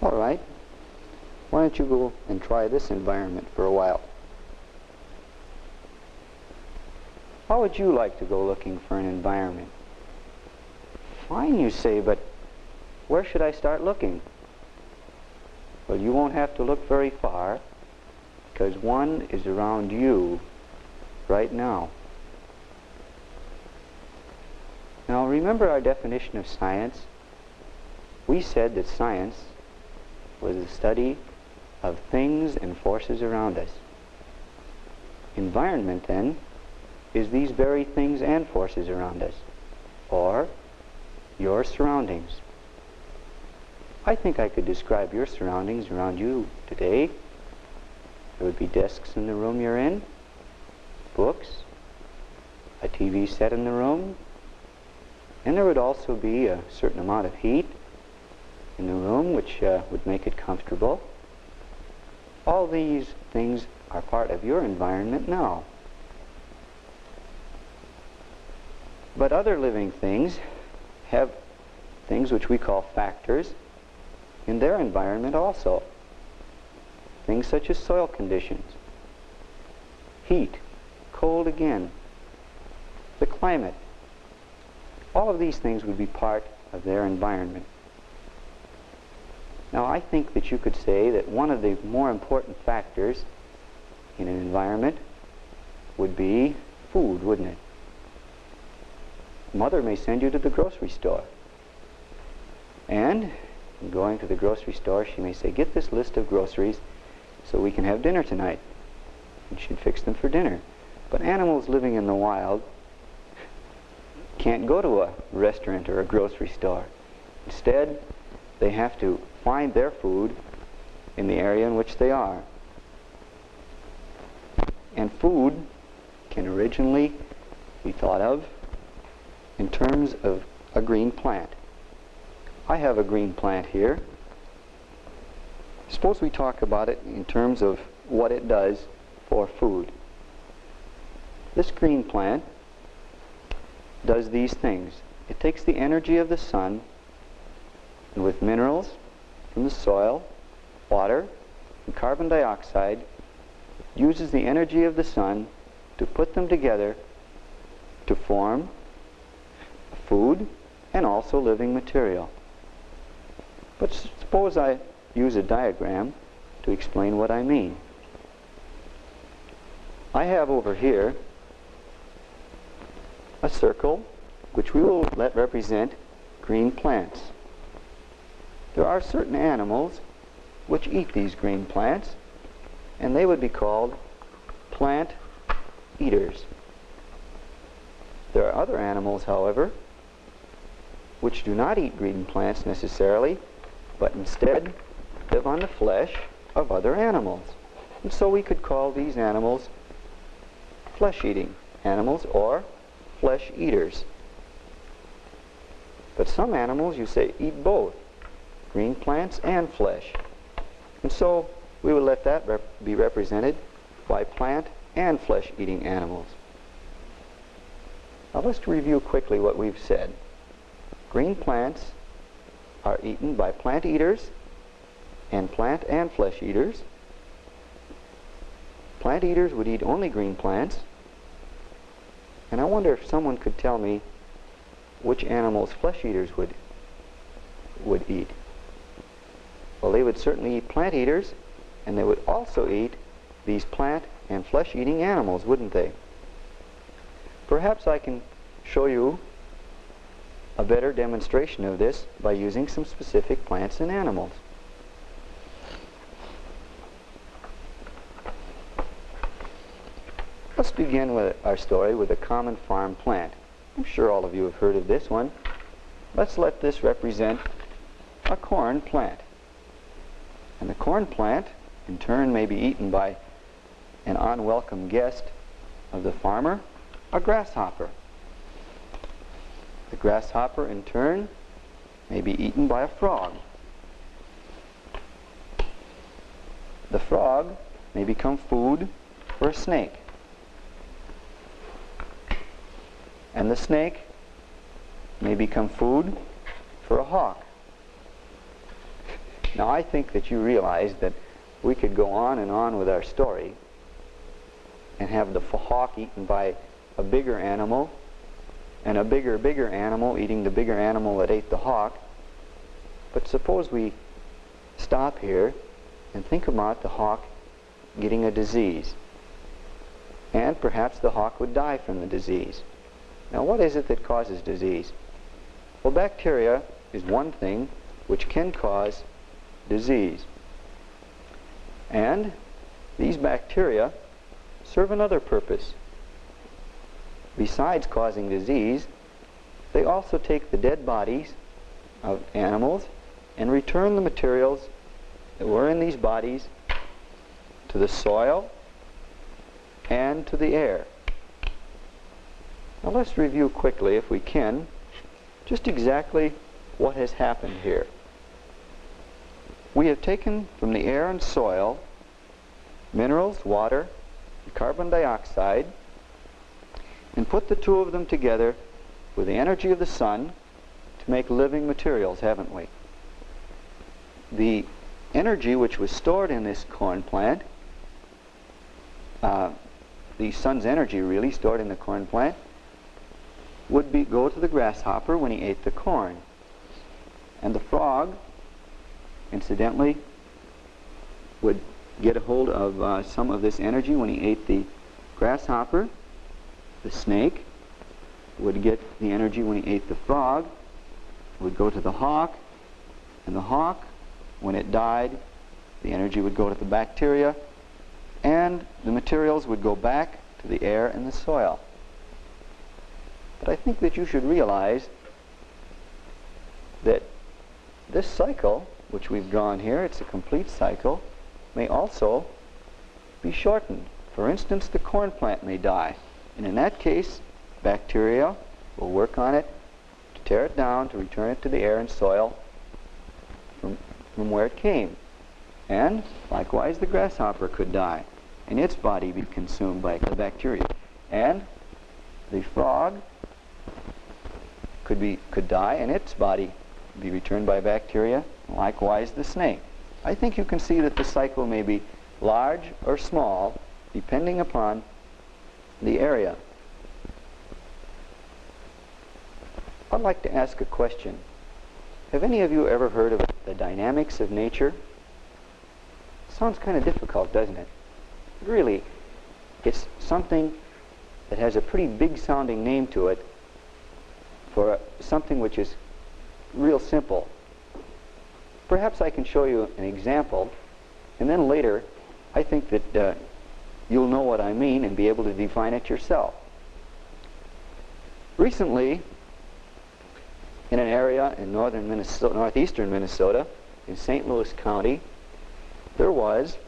All right. Why don't you go and try this environment for a while? How would you like to go looking for an environment? Fine, you say, but where should I start looking? Well, you won't have to look very far because one is around you right now. Now remember our definition of science? We said that science was the study of things and forces around us. Environment, then, is these very things and forces around us, or your surroundings. I think I could describe your surroundings around you today. There would be desks in the room you're in, books, a TV set in the room, and there would also be a certain amount of heat in the room which uh, would make it comfortable. All these things are part of your environment now. But other living things have things which we call factors in their environment also. Things such as soil conditions, heat, cold again, the climate, all of these things would be part of their environment. Now I think that you could say that one of the more important factors in an environment would be food, wouldn't it? Mother may send you to the grocery store. And going to the grocery store, she may say, get this list of groceries so we can have dinner tonight. And she'd fix them for dinner. But animals living in the wild can't go to a restaurant or a grocery store. Instead, they have to find their food in the area in which they are. And food can originally be thought of in terms of a green plant. I have a green plant here. Suppose we talk about it in terms of what it does for food. This green plant does these things. It takes the energy of the sun and with minerals from the soil, water, and carbon dioxide, uses the energy of the sun to put them together to form food and also living material. But suppose I use a diagram to explain what I mean. I have over here a circle which we will let represent green plants. There are certain animals which eat these green plants and they would be called plant eaters. There are other animals, however, which do not eat green plants necessarily, but instead live on the flesh of other animals. And so we could call these animals flesh-eating animals or flesh eaters. But some animals, you say, eat both, green plants and flesh. And so we will let that rep be represented by plant and flesh-eating animals. Now let's review quickly what we've said. Green plants are eaten by plant eaters and plant and flesh eaters. Plant eaters would eat only green plants. And I wonder if someone could tell me which animals flesh eaters would would eat. Well, they would certainly eat plant eaters, and they would also eat these plant and flesh-eating animals, wouldn't they? Perhaps I can show you a better demonstration of this by using some specific plants and animals. Let's begin with our story with a common farm plant. I'm sure all of you have heard of this one. Let's let this represent a corn plant. And the corn plant, in turn, may be eaten by an unwelcome guest of the farmer, a grasshopper. The grasshopper, in turn, may be eaten by a frog. The frog may become food for a snake. And the snake may become food for a hawk. Now I think that you realize that we could go on and on with our story and have the hawk eaten by a bigger animal and a bigger, bigger animal eating the bigger animal that ate the hawk. But suppose we stop here and think about the hawk getting a disease. And perhaps the hawk would die from the disease. Now what is it that causes disease? Well, bacteria is one thing which can cause disease. And these bacteria serve another purpose. Besides causing disease, they also take the dead bodies of animals and return the materials that were in these bodies to the soil and to the air. Now let's review quickly, if we can, just exactly what has happened here. We have taken from the air and soil minerals, water, and carbon dioxide, and put the two of them together with the energy of the sun to make living materials, haven't we? The energy which was stored in this corn plant, uh, the sun's energy really stored in the corn plant, would be go to the grasshopper when he ate the corn. And the frog, incidentally, would get a hold of uh, some of this energy when he ate the grasshopper. The snake would get the energy when he ate the frog, would go to the hawk, and the hawk, when it died, the energy would go to the bacteria, and the materials would go back to the air and the soil. But I think that you should realize that this cycle, which we've drawn here, it's a complete cycle, may also be shortened. For instance, the corn plant may die. And in that case, bacteria will work on it to tear it down, to return it to the air and soil from, from where it came. And likewise, the grasshopper could die and its body be consumed by the bacteria. And the frog could be could die and its body be returned by bacteria. Likewise, the snake. I think you can see that the cycle may be large or small, depending upon the area. I'd like to ask a question. Have any of you ever heard of the dynamics of nature? Sounds kind of difficult, doesn't it? Really, it's something that has a pretty big sounding name to it for something which is real simple. Perhaps I can show you an example, and then later I think that uh, you'll know what I mean and be able to define it yourself. Recently, in an area in northern Minnesota, northeastern Minnesota, in St. Louis County, there was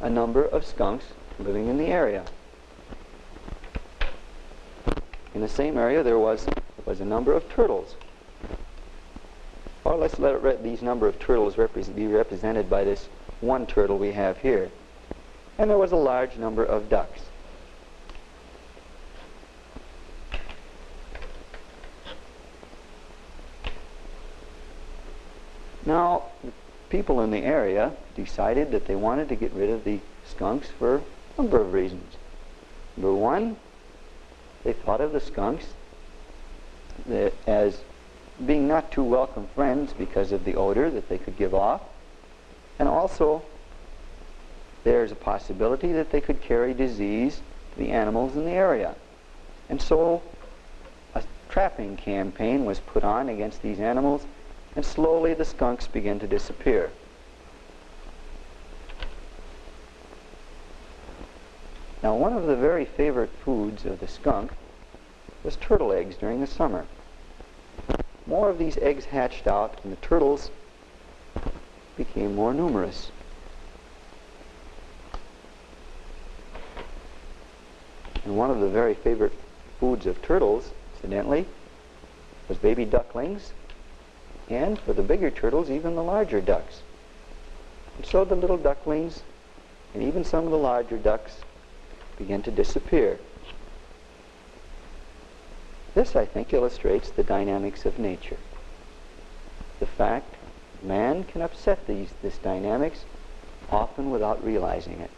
a number of skunks living in the area. In the same area, there was was a number of turtles. Or let's let these number of turtles repre be represented by this one turtle we have here. And there was a large number of ducks. Now, people in the area decided that they wanted to get rid of the skunks for a number of reasons. Number one, they thought of the skunks as being not too welcome friends because of the odor that they could give off. And also, there's a possibility that they could carry disease to the animals in the area. And so, a trapping campaign was put on against these animals, and slowly the skunks began to disappear. Now, one of the very favorite foods of the skunk was turtle eggs during the summer. More of these eggs hatched out, and the turtles became more numerous. And one of the very favorite foods of turtles, incidentally, was baby ducklings, and for the bigger turtles, even the larger ducks. And so the little ducklings, and even some of the larger ducks, began to disappear. This, I think, illustrates the dynamics of nature. The fact man can upset these this dynamics often without realizing it.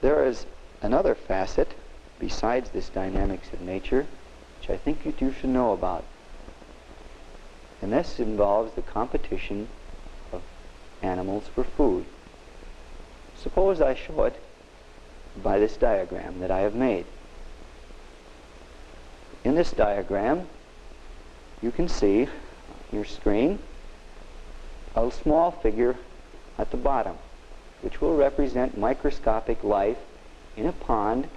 There is another facet besides this dynamics of nature which I think you should know about. And this involves the competition of animals for food. Suppose I show it by this diagram that I have made. In this diagram, you can see your screen a small figure at the bottom, which will represent microscopic life in a pond.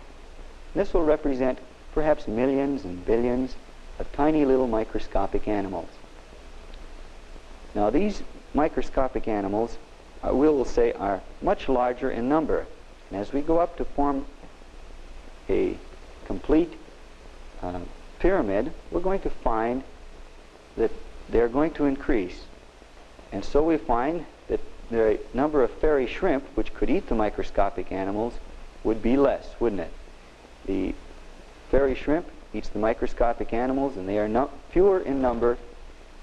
This will represent perhaps millions and billions of tiny little microscopic animals. Now these microscopic animals, uh, we will say, are much larger in number. And as we go up to form a complete uh, pyramid, we're going to find that they're going to increase. And so we find that the number of fairy shrimp, which could eat the microscopic animals, would be less, wouldn't it? The fairy shrimp eats the microscopic animals, and they are fewer in number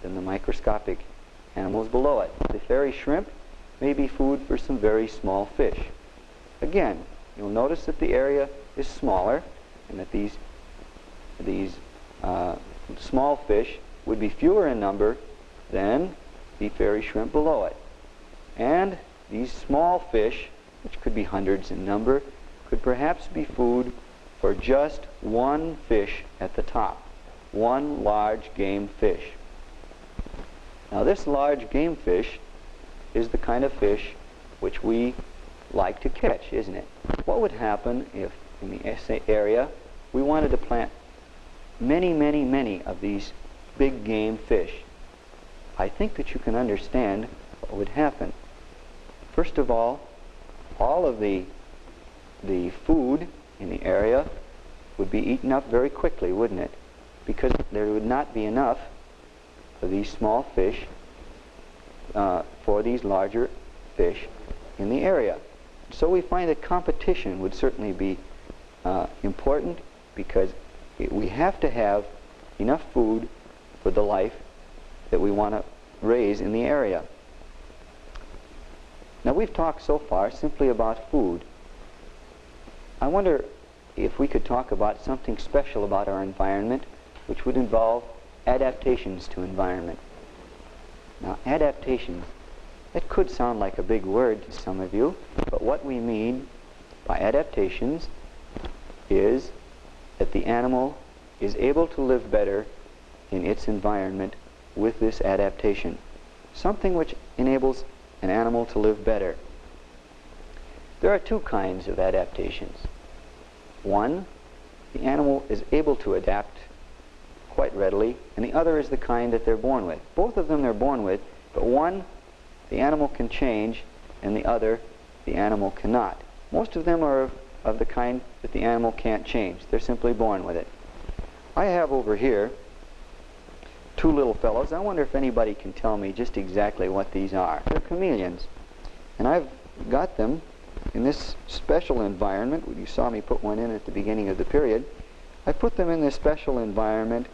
than the microscopic animals below it. The fairy shrimp may be food for some very small fish. Again, you'll notice that the area is smaller, and that these, these uh, small fish would be fewer in number than the fairy shrimp below it. And these small fish, which could be hundreds in number, could perhaps be food for just one fish at the top, one large game fish. Now this large game fish is the kind of fish which we like to catch, isn't it? What would happen if in the area we wanted to plant many, many, many of these big game fish? I think that you can understand what would happen. First of all, all of the, the food in the area would be eaten up very quickly, wouldn't it? Because there would not be enough of these small fish uh, for these larger fish in the area. So we find that competition would certainly be uh, important because we have to have enough food for the life that we want to raise in the area. Now we've talked so far simply about food. I wonder if we could talk about something special about our environment, which would involve adaptations to environment. Now, adaptations, that could sound like a big word to some of you, but what we mean by adaptations is that the animal is able to live better in its environment with this adaptation. Something which enables an animal to live better. There are two kinds of adaptations. One, the animal is able to adapt quite readily, and the other is the kind that they're born with. Both of them they're born with, but one, the animal can change, and the other, the animal cannot. Most of them are of the kind that the animal can't change. They're simply born with it. I have over here two little fellows. I wonder if anybody can tell me just exactly what these are. They're chameleons. And I've got them in this special environment, you saw me put one in at the beginning of the period, I put them in this special environment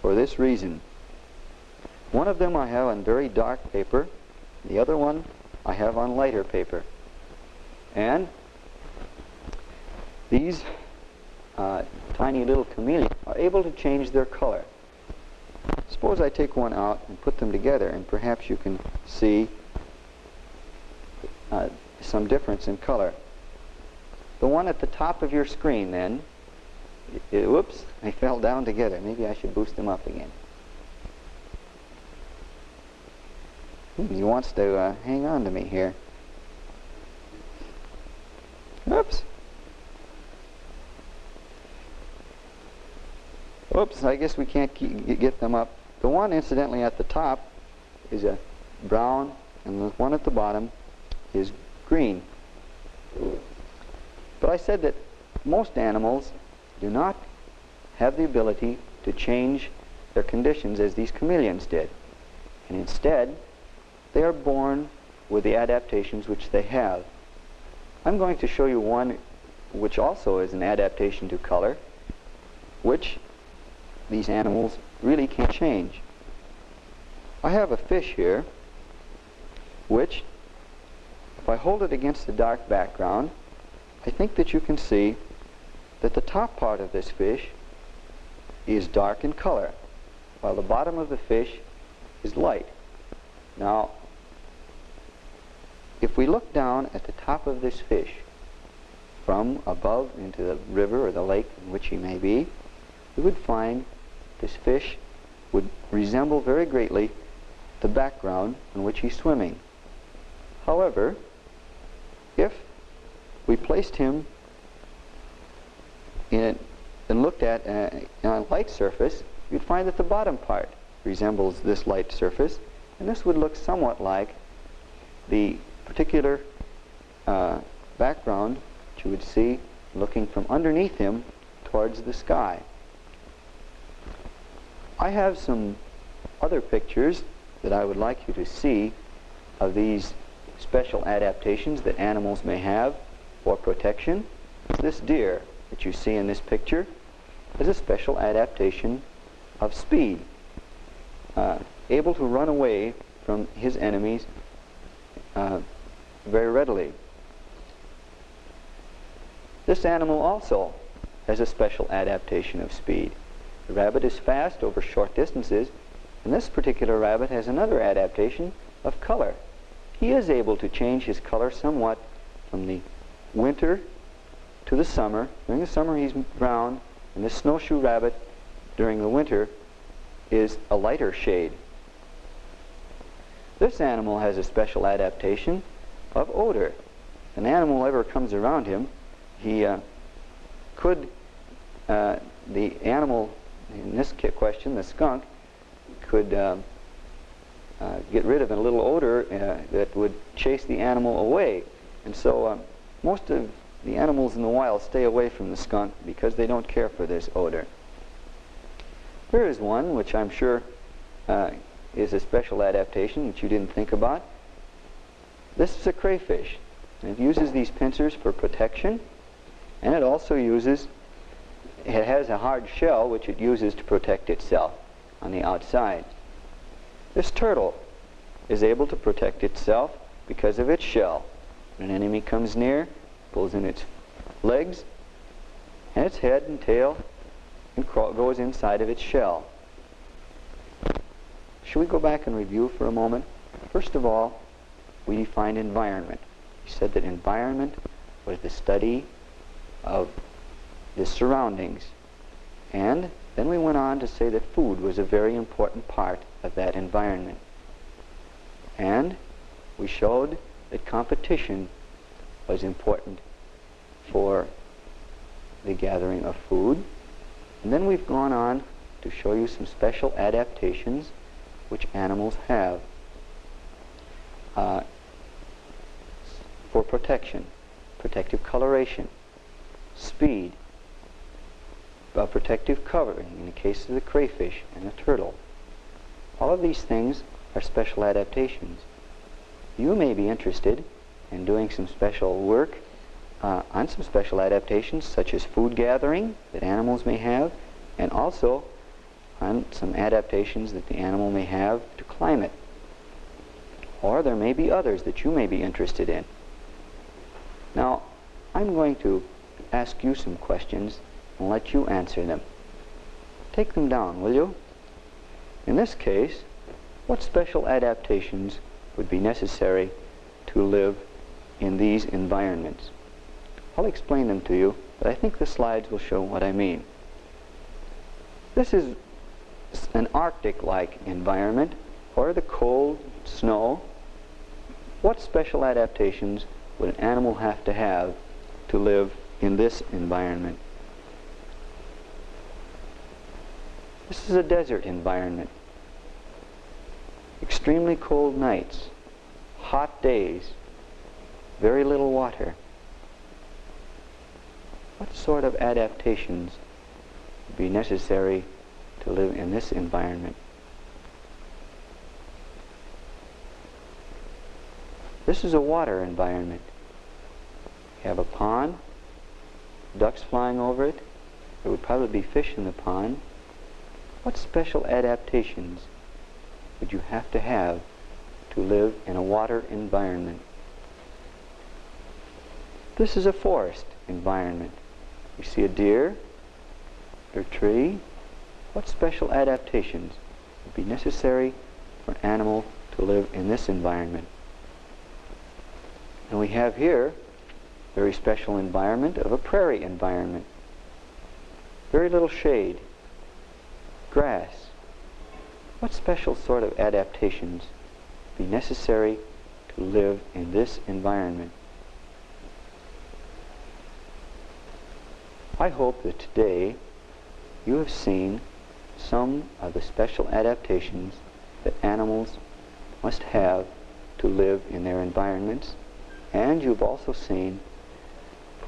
for this reason. One of them I have on very dark paper, the other one I have on lighter paper. And these uh, tiny little chameleons are able to change their color. Suppose I take one out and put them together and perhaps you can see uh, some difference in color. The one at the top of your screen then, it, whoops, they fell down together. Maybe I should boost them up again. Hmm, he wants to uh, hang on to me here. Oops, I guess we can't get them up. The one, incidentally, at the top is a brown, and the one at the bottom is green. But I said that most animals do not have the ability to change their conditions as these chameleons did. And instead, they are born with the adaptations which they have. I'm going to show you one which also is an adaptation to color, which these animals really can't change. I have a fish here, which, if I hold it against the dark background, I think that you can see that the top part of this fish is dark in color, while the bottom of the fish is light. Now, if we look down at the top of this fish, from above into the river or the lake in which he may be, we would find this fish would resemble very greatly the background in which he's swimming. However, if we placed him in and looked at a, a light surface, you'd find that the bottom part resembles this light surface, and this would look somewhat like the particular uh, background that you would see looking from underneath him towards the sky. I have some other pictures that I would like you to see of these special adaptations that animals may have for protection. This deer that you see in this picture is a special adaptation of speed, uh, able to run away from his enemies uh, very readily. This animal also has a special adaptation of speed. The rabbit is fast over short distances, and this particular rabbit has another adaptation of color. He is able to change his color somewhat from the winter to the summer. During the summer he's brown, and this snowshoe rabbit during the winter is a lighter shade. This animal has a special adaptation of odor. If an animal ever comes around him, he uh, could, uh, the animal in this question, the skunk, could uh, uh, get rid of a little odor uh, that would chase the animal away. And so um, most of the animals in the wild stay away from the skunk because they don't care for this odor. Here is one which I'm sure uh, is a special adaptation that you didn't think about. This is a crayfish. It uses these pincers for protection and it also uses, it has a hard shell which it uses to protect itself on the outside. This turtle is able to protect itself because of its shell. When an enemy comes near, pulls in its legs and its head and tail and goes inside of its shell. Should we go back and review for a moment? First of all, we defined environment. We said that environment was the study of the surroundings. And then we went on to say that food was a very important part of that environment. And we showed that competition was important for the gathering of food. And then we've gone on to show you some special adaptations which animals have uh, for protection, protective coloration, speed, a protective covering in the case of the crayfish and the turtle. All of these things are special adaptations. You may be interested in doing some special work uh, on some special adaptations such as food gathering that animals may have and also on some adaptations that the animal may have to climate. Or there may be others that you may be interested in. Now, I'm going to ask you some questions and let you answer them. Take them down, will you? In this case, what special adaptations would be necessary to live in these environments? I'll explain them to you, but I think the slides will show what I mean. This is an Arctic-like environment, or the cold, snow. What special adaptations would an animal have to have to live in this environment. This is a desert environment. Extremely cold nights, hot days, very little water. What sort of adaptations would be necessary to live in this environment? This is a water environment. You have a pond, ducks flying over it. There would probably be fish in the pond. What special adaptations would you have to have to live in a water environment? This is a forest environment. You see a deer or tree. What special adaptations would be necessary for an animal to live in this environment? And we have here a very special environment of a prairie environment. Very little shade, grass. What special sort of adaptations be necessary to live in this environment? I hope that today you have seen some of the special adaptations that animals must have to live in their environments and you've also seen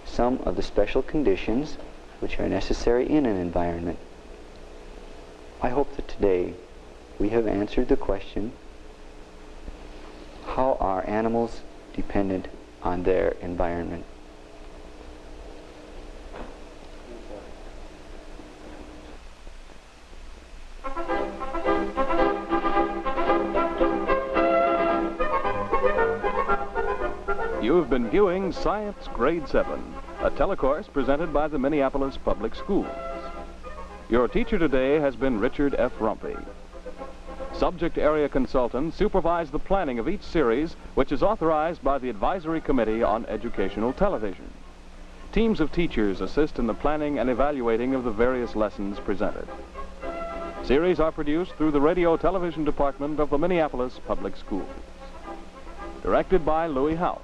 some of the special conditions which are necessary in an environment. I hope that today we have answered the question, how are animals dependent on their environment? You have been viewing Science Grade 7, a telecourse presented by the Minneapolis Public Schools. Your teacher today has been Richard F. Rumpy. Subject area consultants supervise the planning of each series, which is authorized by the Advisory Committee on Educational Television. Teams of teachers assist in the planning and evaluating of the various lessons presented. Series are produced through the Radio Television Department of the Minneapolis Public Schools. Directed by Louis House.